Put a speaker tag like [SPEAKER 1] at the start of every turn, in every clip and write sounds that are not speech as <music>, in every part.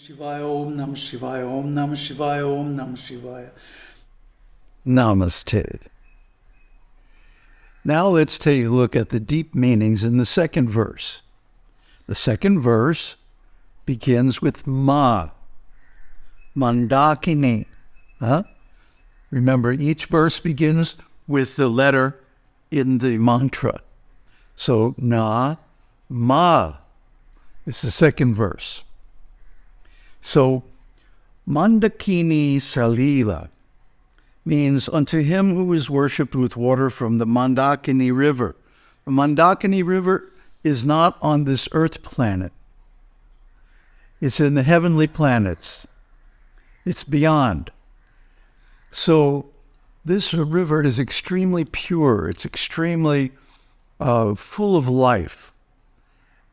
[SPEAKER 1] Shivaya Om Nam Shivaya Om Nam Shivaya Om Nam Shivaya.
[SPEAKER 2] Namaste. Now let's take a look at the deep meanings in the second verse. The second verse begins with Ma, Mandakini. Huh? Remember, each verse begins with the letter in the mantra. So, Na, Ma is the second verse. So, Mandakini Salila means unto him who is worshipped with water from the Mandakini River. The Mandakini River is not on this earth planet. It's in the heavenly planets. It's beyond. So this river is extremely pure. It's extremely uh, full of life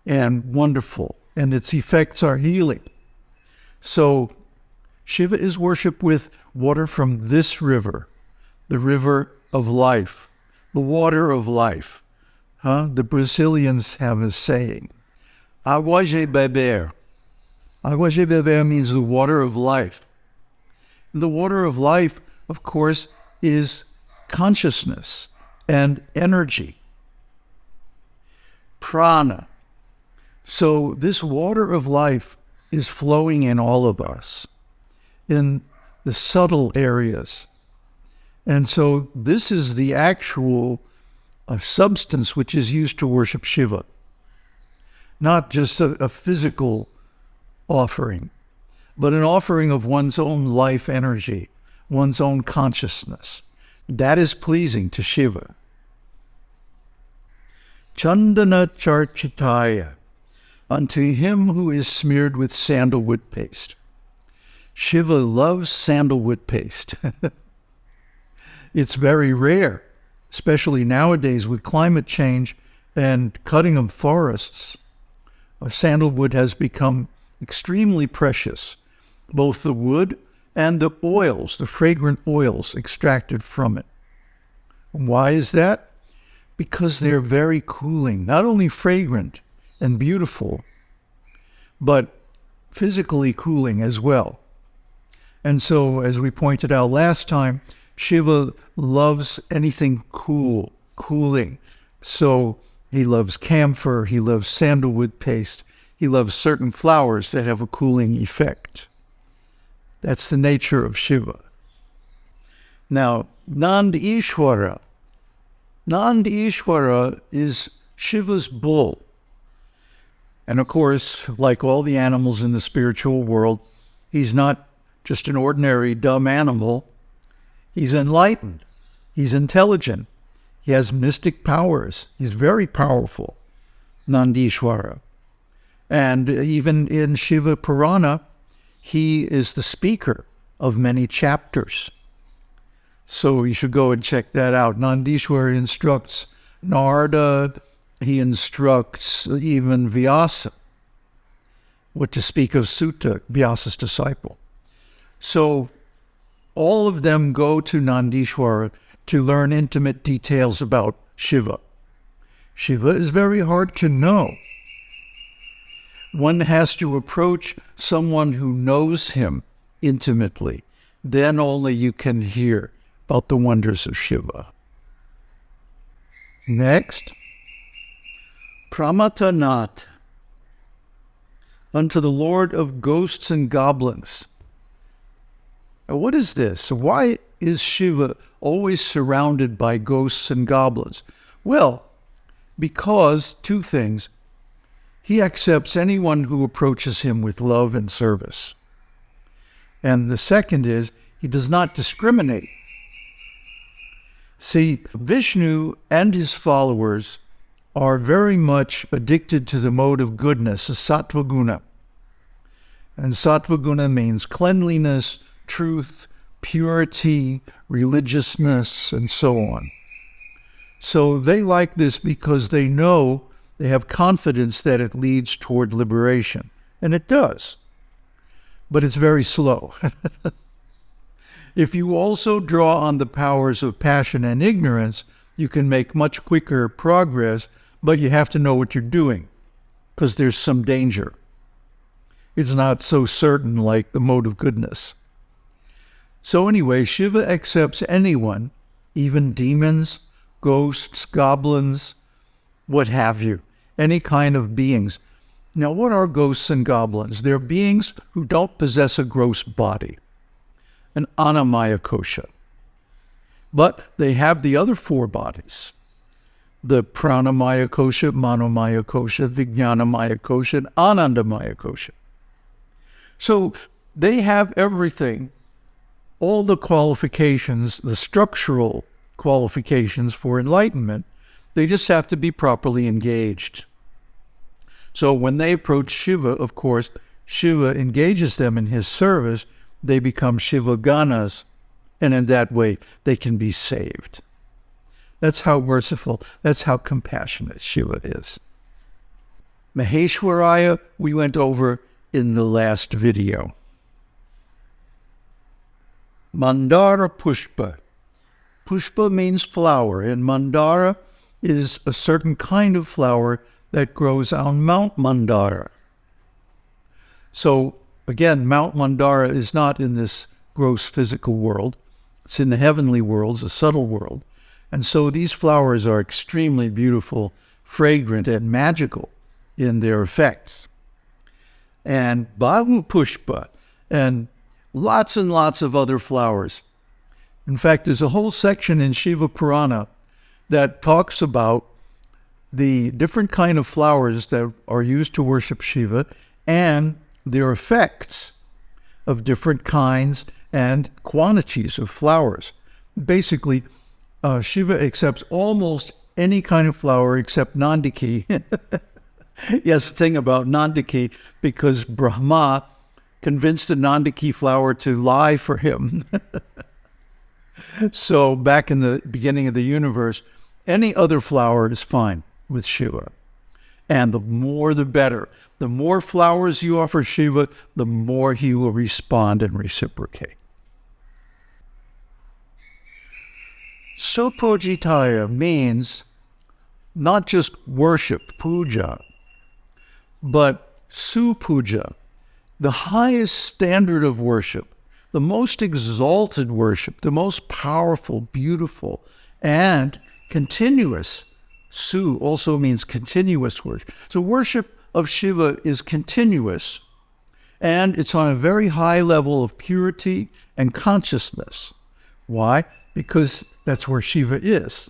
[SPEAKER 2] and wonderful, and its effects are healing. So Shiva is worshipped with water from this river, the river of life, the water of life. Huh? The Brazilians have a saying, Agua de beber. Agua de beber means the water of life. The water of life, of course, is consciousness and energy. Prana. So this water of life is flowing in all of us, in the subtle areas. And so this is the actual uh, substance which is used to worship Shiva, not just a, a physical offering, but an offering of one's own life energy, one's own consciousness. That is pleasing to Shiva. Chandana Charchitaya, unto him who is smeared with sandalwood paste. Shiva loves sandalwood paste. <laughs> it's very rare, especially nowadays with climate change and cutting of forests. Sandalwood has become extremely precious, both the wood and the oils, the fragrant oils extracted from it. Why is that? Because they're very cooling, not only fragrant and beautiful, but physically cooling as well. And so, as we pointed out last time, Shiva loves anything cool, cooling. So he loves camphor, he loves sandalwood paste, he loves certain flowers that have a cooling effect. That's the nature of Shiva. Now, Nandishwara. Nand Ishwara is Shiva's bull. And of course, like all the animals in the spiritual world, he's not just an ordinary dumb animal. He's enlightened. He's intelligent. He has mystic powers. He's very powerful, Nandishwara. And even in Shiva Purana, he is the speaker of many chapters. So you should go and check that out. Nandishwara instructs Narada, he instructs even Vyasa, what to speak of Suta, Vyasa's disciple. So all of them go to Nandishwara to learn intimate details about Shiva. Shiva is very hard to know one has to approach someone who knows him intimately. Then only you can hear about the wonders of Shiva. Next, Pramatanat, unto the Lord of ghosts and goblins. Now, what is this? Why is Shiva always surrounded by ghosts and goblins? Well, because two things. He accepts anyone who approaches him with love and service. And the second is, he does not discriminate. See, Vishnu and his followers are very much addicted to the mode of goodness, a sattva guna. And sattva guna means cleanliness, truth, purity, religiousness, and so on. So they like this because they know they have confidence that it leads toward liberation. And it does. But it's very slow. <laughs> if you also draw on the powers of passion and ignorance, you can make much quicker progress, but you have to know what you're doing because there's some danger. it's not so certain like the mode of goodness. So, anyway, Shiva accepts anyone, even demons, ghosts, goblins, what have you, any kind of beings. Now, what are ghosts and goblins? They're beings who don't possess a gross body, an annamaya kosha. But they have the other four bodies the pranamaya kosha, manomaya kosha, vijnanamaya kosha, and anandamaya kosha. So they have everything, all the qualifications, the structural qualifications for enlightenment. They just have to be properly engaged. So when they approach Shiva, of course, Shiva engages them in his service. They become Shiva Ganas, and in that way they can be saved. That's how merciful, that's how compassionate Shiva is. Maheshwaraya, we went over in the last video. Mandara Pushpa. Pushpa means flower, and Mandara is a certain kind of flower that grows on Mount Mandara. So, again, Mount Mandara is not in this gross physical world, it's in the heavenly worlds, a subtle world. And so these flowers are extremely beautiful, fragrant, and magical in their effects. And Bahu Pushpa, and lots and lots of other flowers. In fact, there's a whole section in Shiva Purana that talks about the different kind of flowers that are used to worship Shiva and their effects of different kinds and quantities of flowers. Basically, uh, Shiva accepts almost any kind of flower except Nandiki. <laughs> yes, the thing about Nandiki, because Brahma convinced the Nandiki flower to lie for him. <laughs> so back in the beginning of the universe, any other flower is fine with Shiva. And the more the better. The more flowers you offer Shiva, the more he will respond and reciprocate. Supujitaya means not just worship, puja, but supuja, the highest standard of worship, the most exalted worship, the most powerful, beautiful, and continuous. Su also means continuous worship. So worship of Shiva is continuous, and it's on a very high level of purity and consciousness. Why? Because that's where Shiva is.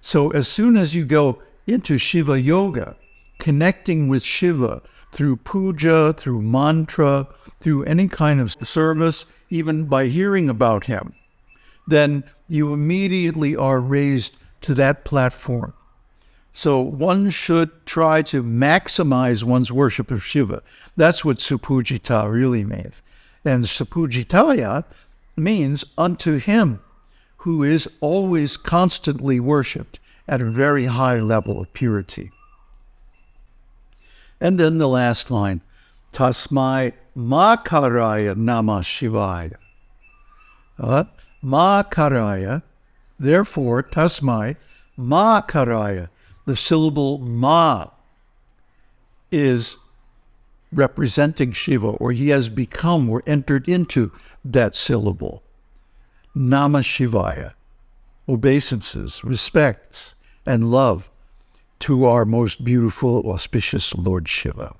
[SPEAKER 2] So as soon as you go into Shiva Yoga, connecting with Shiva through puja, through mantra, through any kind of service, even by hearing about him, then you immediately are raised to that platform. So one should try to maximize one's worship of Shiva. That's what Supujita really means. And Supujitaya means unto him who is always constantly worshipped at a very high level of purity. And then the last line, Tasmai Makaraya Nama Shivaya. Uh, Makaraya, therefore, Tasmai Makaraya, the syllable Ma is representing Shiva, or he has become or entered into that syllable. Nama Shivaya, obeisances, respects, and love to our most beautiful, auspicious Lord Shiva.